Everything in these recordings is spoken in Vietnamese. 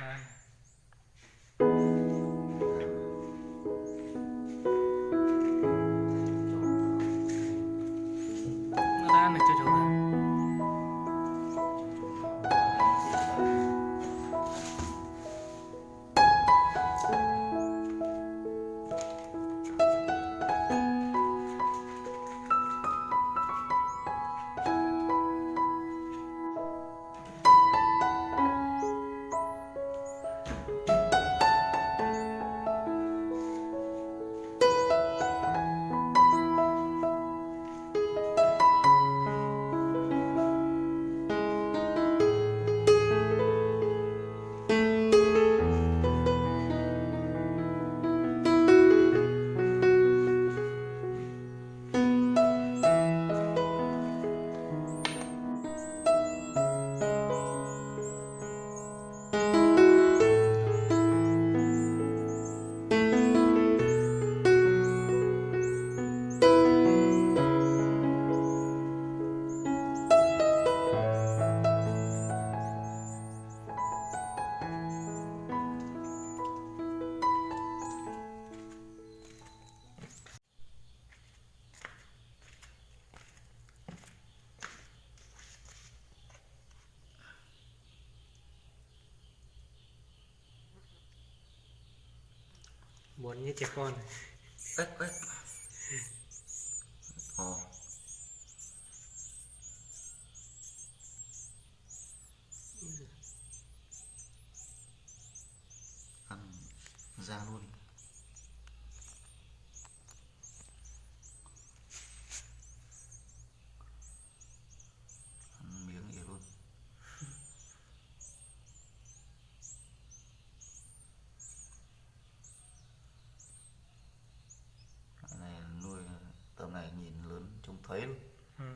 Đây. Buồn như trẻ con. ếch ếch. Ồ. Ăn ra luôn ăn miếng gì luôn cái này nuôi tầm này nhìn lớn trông thấy luôn Ừ.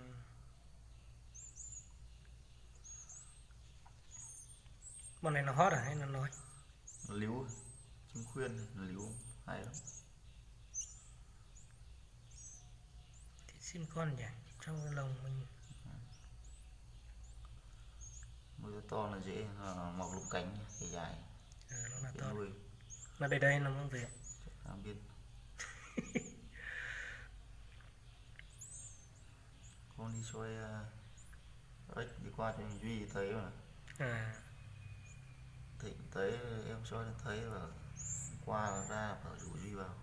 Bọn này nó hot à hay nó nói? nó líu chim khuyên nó líu hay lắm Thì xin con nhỉ? Trong lồng mình nuôi to là dễ là mọc lông cánh dài dài ờ, nó là to. Nó đây đây nó mang về. làm biết đi xoay uh, ếch đi qua cho duy thấy mà. À, thịnh thấy em xoay thấy và qua là ra phải rủ duy vào.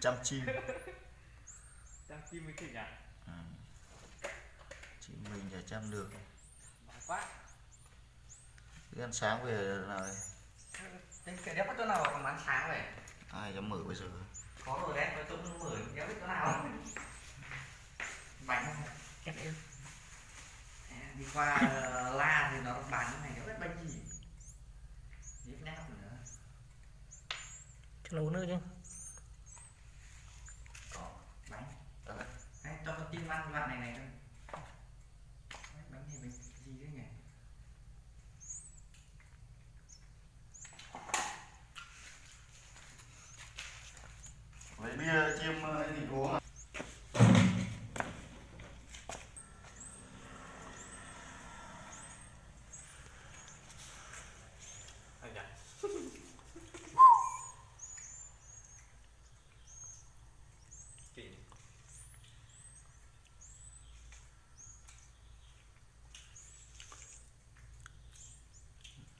Chăm chim Đang chim với thịt à? ừ. chim mình chả chăm được quá. Cứ ăn sáng về Thế cái đéo có chỗ nào còn bán sáng vậy? ai dám mở bây giờ Có rồi đấy, tôi cũng mở đéo biết chỗ nào. Bánh không? Em yêu. À, đi qua ờ, La thì nó bán cái này đéo biết bánh gì. Nhíp nháp nữa. Cho nó uống nước chứ. Có bánh. Đấy. Đấy, cho con tim ăn đoạn này này thôi. Đấy, Bánh này bánh gì đấy nhỉ? lấy bia chiêm ờ, gì uống à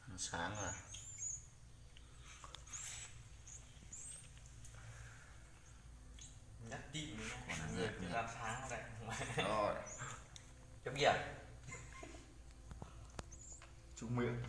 ăn sáng rồi Nhắc tim. Còn nữa. Làm sáng đây. rồi Chấm bia. chúc miệng